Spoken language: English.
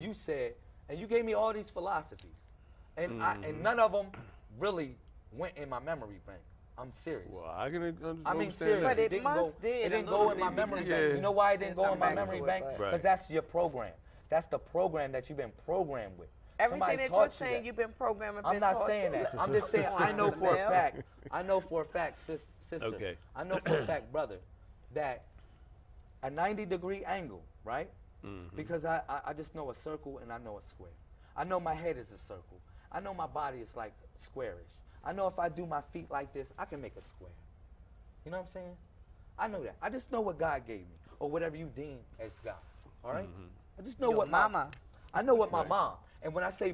you said, and you gave me all these philosophies, and Mm-hmm. and none of them really went in my memory bank. I'm serious. Well, I can un- I mean, understand seriously. But it didn't must go, did it didn't go in my memory because bank. You know why it didn't go in my memory bank? Because Right. that's your program. That's the program that you've been programmed with. Everything Somebody that you're saying you've been programming. I'm been not saying to. that. I'm just saying I know for a fact. I know for a fact, sis, sister. Okay. I know for a fact, brother, that a 90 degree angle, right? Mhm. Because I, I I just know a circle and I know a square. I know my head is a circle. I know my body is like squarish. I know if I do my feet like this, I can make a square. You know what I'm saying? I know that. I just know what God gave me, or whatever you deem as God. All right? I just know Your what my- mama. I know what my Right. mom. And when I say